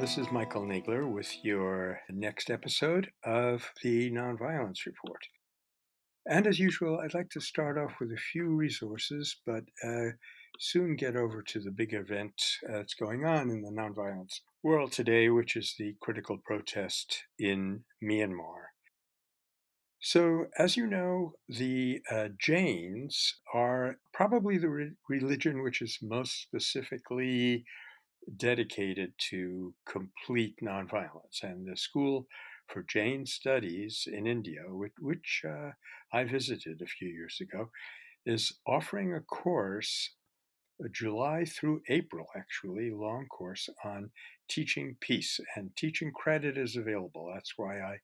This is Michael Nagler with your next episode of the Nonviolence Report. And as usual, I'd like to start off with a few resources, but uh, soon get over to the big event uh, that's going on in the nonviolence world today, which is the critical protest in Myanmar. So, as you know, the uh, Jains are probably the re- religion which is most specifically dedicated to complete nonviolence. And the School for Jain Studies in India, which, uh, I visited a few years ago, is offering a course, a July through April, actually, long course on teaching peace. And teaching credit is available. That's why I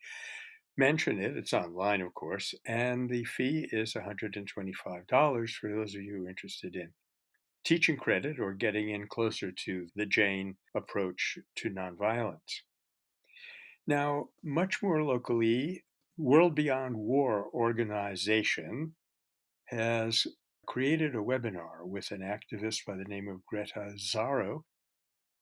mention it. It's online, of course, and the fee is $125 for those of you interested in teaching credit or getting in closer to the Jain approach to nonviolence. Now, much more locally, World Beyond War organization has created a webinar with an activist by the name of Greta Zarro,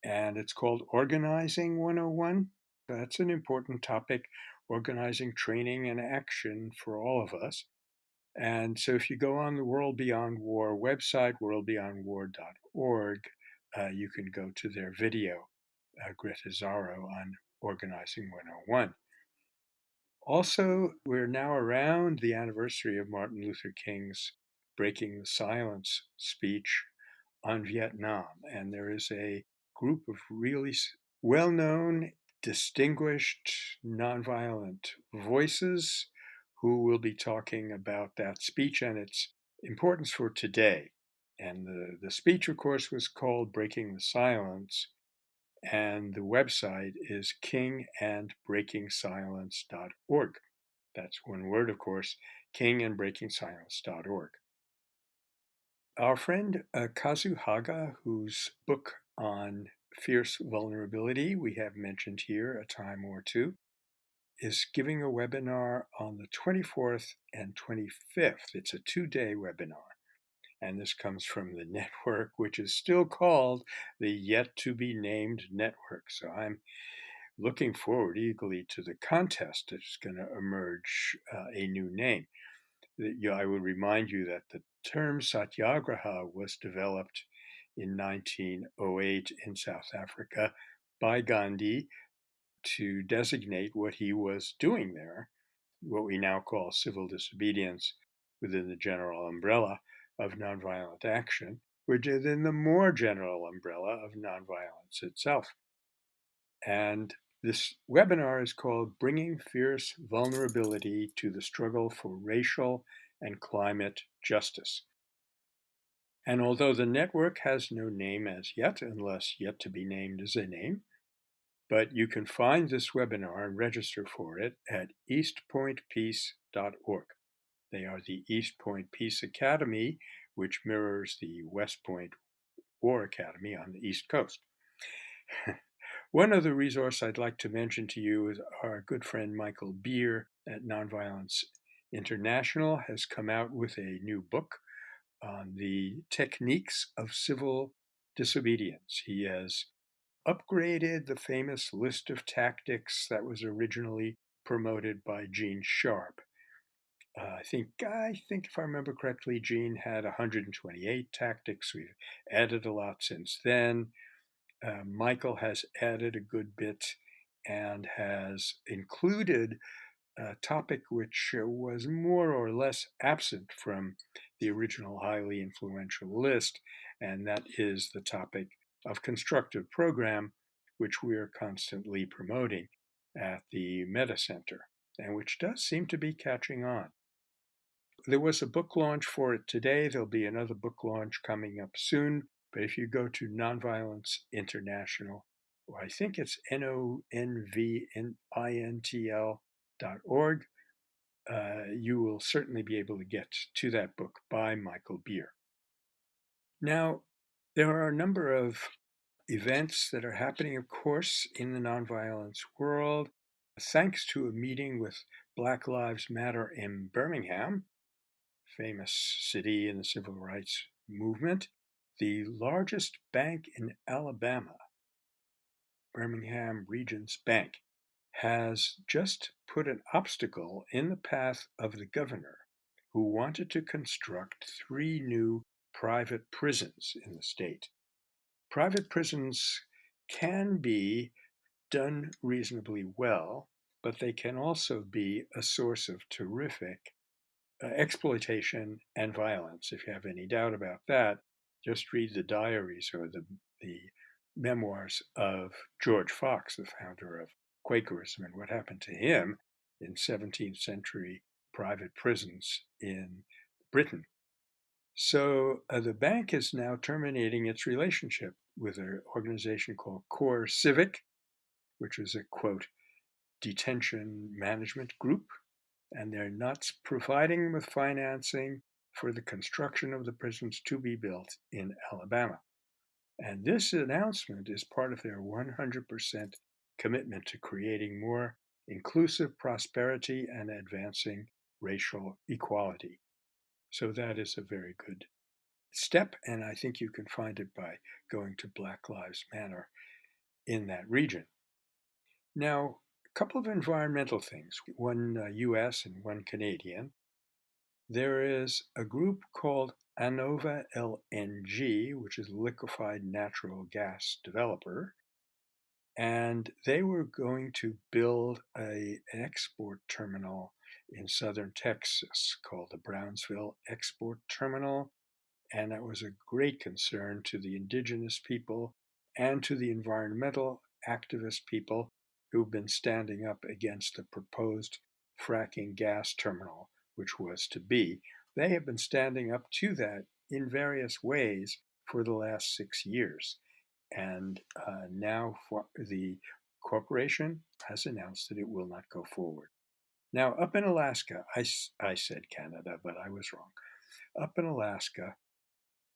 and it's called Organizing 101. That's an important topic, organizing training and action for all of us. And so if you go on the World Beyond War website, worldbeyondwar.org, uh, you can go to their video, uh, Greta Zarro on Organizing 101. Also, we're now around the anniversary of Martin Luther King's Breaking the Silence speech on Vietnam. And there is a group of really well known, distinguished, nonviolent voices who will be talking about that speech and its importance for today. And the, the speech, of course, was called Breaking the Silence, and the website is kingandbreakingsilence.org. That's one word, of course, kingandbreakingsilence.org. Our friend uh, Kazu Haga, whose book on fierce vulnerability we have mentioned here a time or two, is giving a webinar on the 24th and 25th. It's a two day webinar. And this comes from the network, which is still called the Yet to Be Named Network. So I'm looking forward eagerly to the contest that's going to emerge uh, a new name. I would remind you that the term satyagraha was developed in 1908 in South Africa by Gandhi to designate what he was doing there, what we now call civil disobedience within the general umbrella of nonviolent action, within the more general umbrella of nonviolence itself. And this webinar is called Bringing Fierce Vulnerability to the Struggle for Racial and Climate Justice. And although the network has no name as yet, unless yet to be named as a name, but you can find this webinar and register for it at eastpointpeace.org. They are the East Point Peace Academy, which mirrors the West Point War Academy on the East Coast. One other resource I'd like to mention to you is our good friend Michael Beer at Nonviolence International has come out with a new book on the techniques of civil disobedience. He has upgraded the famous list of tactics that was originally promoted by Gene Sharp. Uh, I think I think if I remember correctly, Gene had 128 tactics. We've added a lot since then. Uh, Michael has added a good bit and has included a topic which was more or less absent from the original highly influential list, and that is the topic of constructive program, which we are constantly promoting at the Metta Center, and which does seem to be catching on. There was a book launch for it today. There'll be another book launch coming up soon. But if you go to Nonviolence International, I think it's N O N V I N T L dot org, uh, you will certainly be able to get to that book by Michael Beer. Now, there are a number of events that are happening, of course, in the nonviolence world. Thanks to a meeting with Black Lives Matter in Birmingham, famous city in the civil rights movement, the largest bank in Alabama Birmingham Regions Bank, has just put an obstacle in the path of the governor who wanted to construct three new private prisons in the state. Private prisons can be done reasonably well, but they can also be a source of terrific uh, exploitation and violence. If you have any doubt about that, just read the diaries or the, the memoirs of George Fox, the founder of Quakerism, and what happened to him in 17th century private prisons in Britain. So uh, the bank is now terminating its relationship with an organization called CoreCivic, which is a quote, detention management group, and they're not providing with financing for the construction of the prisons to be built in Alabama. And this announcement is part of their 100% commitment to creating more inclusive prosperity and advancing racial equality. So that is a very good step, and I think you can find it by going to Black Lives Matter in that region. Now, a couple of environmental things, one uh, US and one Canadian. There is a group called Annova LNG, which is liquefied natural gas developer, and they were going to build a, an export terminal in southern Texas called the Brownsville Export Terminal. And that was a great concern to the indigenous people and to the environmental activist people who've been standing up against the proposed fracking gas terminal, which was to be. They have been standing up to that in various ways for the last six years. And uh, now the corporation has announced that it will not go forward. Now, up in Alaska, I, I said Canada, but I was wrong. Up in Alaska,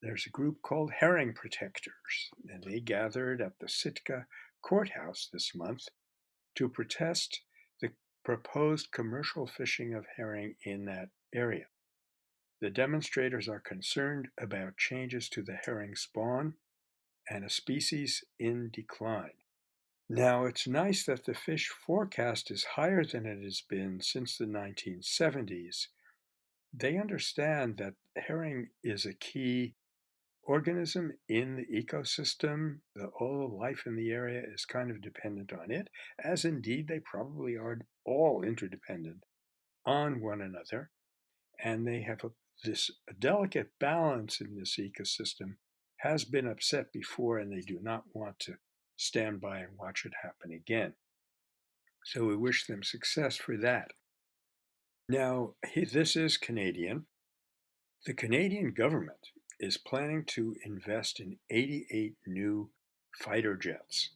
there's a group called Herring Protectors, and they gathered at the Sitka courthouse this month to protest the proposed commercial fishing of herring in that area. The demonstrators are concerned about changes to the herring spawn and a species in decline. Now, it's nice that the fish forecast is higher than it has been since the 1970s. They understand that herring is a key organism in the ecosystem. The, all the life in the area is kind of dependent on it, as indeed they probably are all interdependent on one another. And they have a, this delicate balance in this ecosystem has been upset before, and they do not want to stand by and watch it happen again. So we wish them success for that. Now, this is Canadian. The Canadian government is planning to invest in 88 new fighter jets,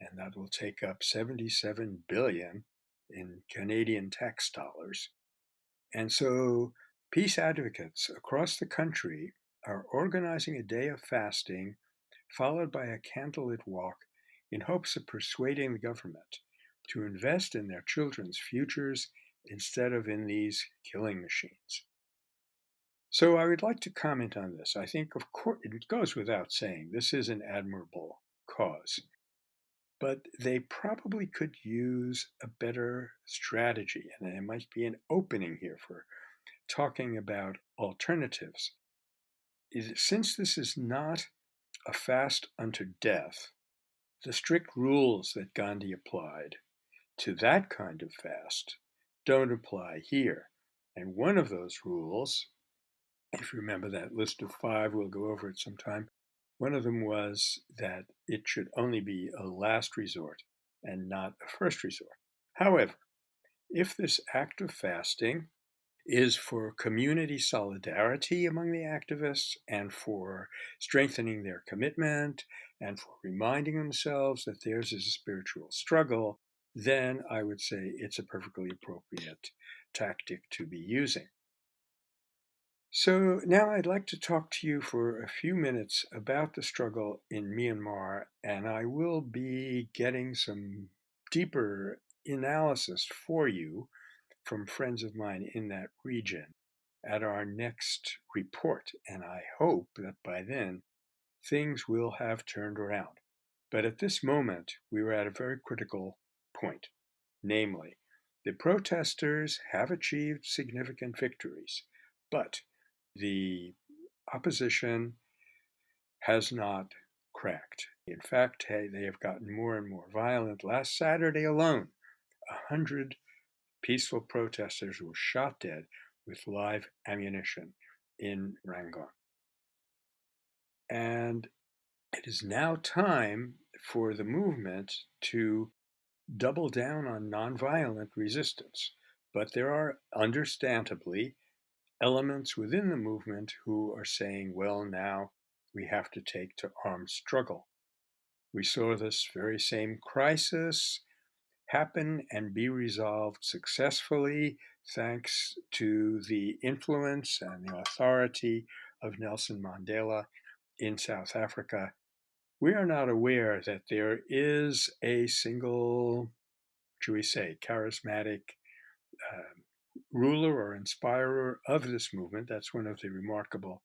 and that will take up 77 billion in Canadian tax dollars. And so peace advocates across the country are organizing a day of fasting followed by a candlelit walk in hopes of persuading the government to invest in their children's futures instead of in these killing machines. So I would like to comment on this. I think, of course, it goes without saying, this is an admirable cause. But they probably could use a better strategy, and there might be an opening here for talking about alternatives. Since this is not a fast unto death, the strict rules that Gandhi applied to that kind of fast don't apply here. And one of those rules, if you remember that list of five, we'll go over it sometime. One of them was that it should only be a last resort and not a first resort. However, if this act of fasting is for community solidarity among the activists and for strengthening their commitment and for reminding themselves that theirs is a spiritual struggle, then I would say it's a perfectly appropriate tactic to be using. So now I'd like to talk to you for a few minutes about the struggle in Myanmar, and I will be getting some deeper analysis for you from friends of mine in that region at our next report. And I hope that by then things will have turned around. But at this moment, we were at a very critical point. Namely, the protesters have achieved significant victories, but the opposition has not cracked. In fact, they have gotten more and more violent. Last Saturday alone, a hundred peaceful protesters were shot dead with live ammunition in Rangoon. And it is now time for the movement to double down on nonviolent resistance. But there are understandably elements within the movement who are saying, well, now we have to take to armed struggle. We saw this very same crisis happen and be resolved successfully thanks to the influence and the authority of Nelson Mandela in South Africa. We are not aware that there is a single, should we say, charismatic uh, ruler or inspirer of this movement. That's one of the remarkable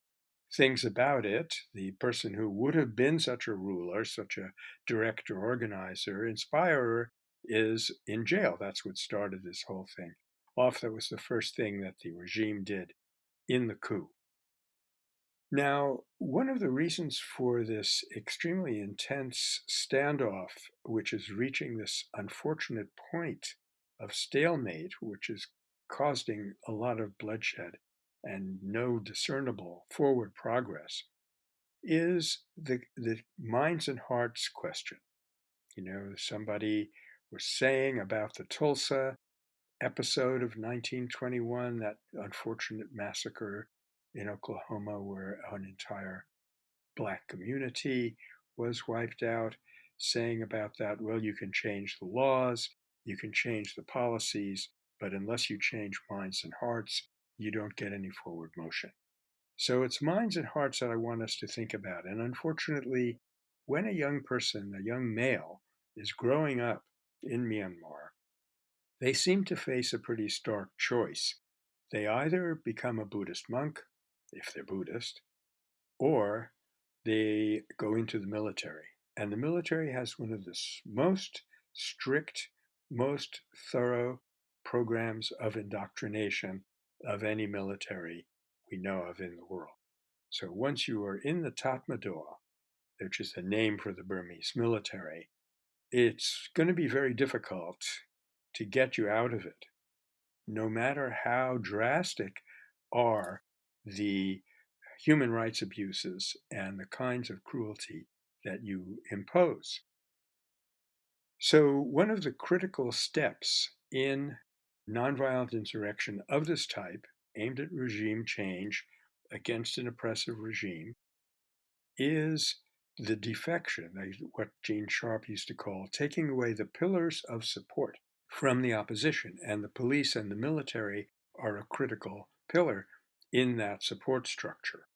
things about it. The person who would have been such a ruler, such a director, organizer, inspirer, is in jail. That's what started this whole thing off. That was the first thing that the regime did in the coup. Now, one of the reasons for this extremely intense standoff, which is reaching this unfortunate point of stalemate, which is causing a lot of bloodshed and no discernible forward progress, is the, the minds and hearts question. You know, somebody was saying about the Tulsa episode of 1921, that unfortunate massacre in Oklahoma where an entire black community was wiped out, saying about that, well, you can change the laws, you can change the policies, but unless you change minds and hearts, you don't get any forward motion. So it's minds and hearts that I want us to think about. And unfortunately, when a young person, a young male, is growing up in Myanmar, they seem to face a pretty stark choice. They either become a Buddhist monk, if they're Buddhist, or they go into the military. And the military has one of the most strict, most thorough programs of indoctrination of any military we know of in the world. So once you are in the Tatmadaw, which is the name for the Burmese military, it's going to be very difficult to get you out of it, no matter how drastic are the human rights abuses and the kinds of cruelty that you impose. So, one of the critical steps in nonviolent insurrection of this type, aimed at regime change against an oppressive regime, is the defection, what Gene Sharp used to call taking away the pillars of support from the opposition. And the police and the military are a critical pillar in that support structure.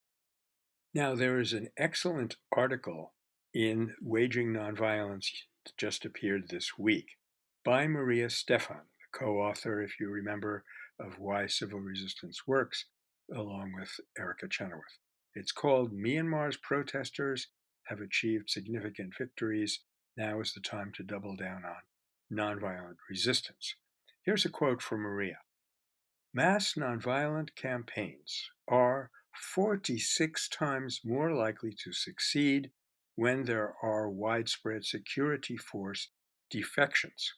Now, there is an excellent article in Waging Nonviolence that just appeared this week by Maria Stephan, the co author, if you remember, of Why Civil Resistance Works, along with Erica Chenoweth. It's called Myanmar's Protesters have achieved significant victories. Now is the time to double down on nonviolent resistance. Here's a quote from Maria Mass nonviolent campaigns are 46 times more likely to succeed when there are widespread security force defections.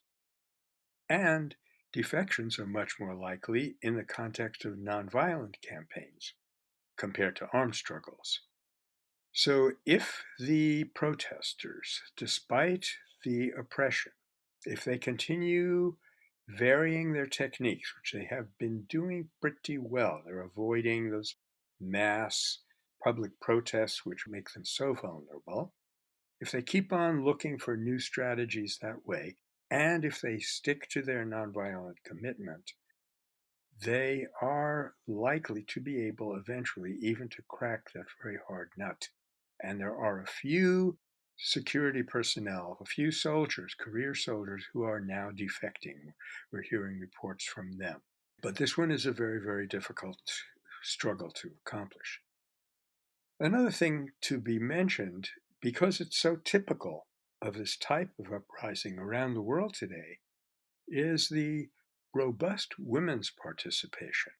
And defections are much more likely in the context of nonviolent campaigns compared to armed struggles. So if the protesters, despite the oppression, if they continue varying their techniques, which they have been doing pretty well, they're avoiding those mass public protests which make them so vulnerable. If they keep on looking for new strategies that way, and if they stick to their nonviolent commitment, they are likely to be able eventually even to crack that very hard nut and there are a few security personnel, a few soldiers, career soldiers, who are now defecting. We're hearing reports from them. But this one is a very, very difficult struggle to accomplish. Another thing to be mentioned, because it's so typical of this type of uprising around the world today is the robust women's participation.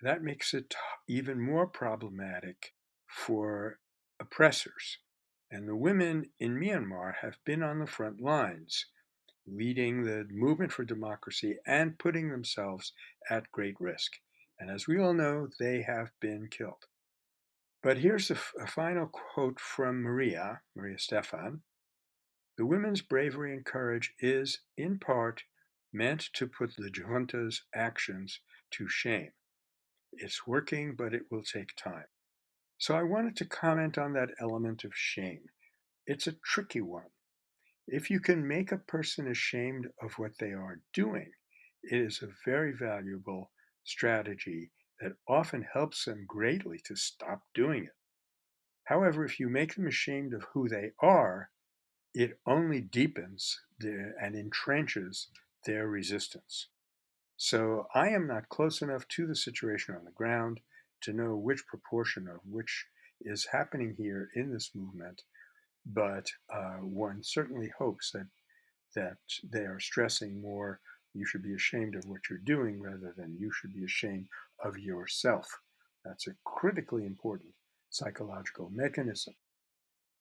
That makes it even more problematic for oppressors. And the women in Myanmar have been on the front lines, leading the movement for democracy and putting themselves at great risk. And as we all know, they have been killed. But here's a, final quote from Maria, Maria Stephan. The women's bravery and courage is, in part, meant to put the junta's actions to shame. It's working, but it will take time. So I wanted to comment on that element of shame. It's a tricky one. If you can make a person ashamed of what they are doing, it is a very valuable strategy that often helps them greatly to stop doing it. However, if you make them ashamed of who they are, it only deepens their, and entrenches their resistance. So I am not close enough to the situation on the ground to know which proportion of which is happening here in this movement, but uh, one certainly hopes that that they are stressing more you should be ashamed of what you're doing rather than you should be ashamed of yourself. That's a critically important psychological mechanism.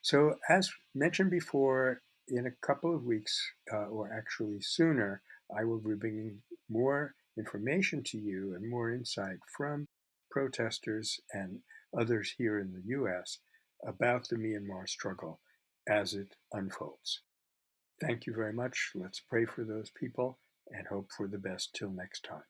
So, as mentioned before, in a couple of weeks, uh, or actually sooner, I will be bringing more information to you and more insight from protesters and others here in the U.S. about the Myanmar struggle as it unfolds. Thank you very much. Let's pray for those people and hope for the best till next time.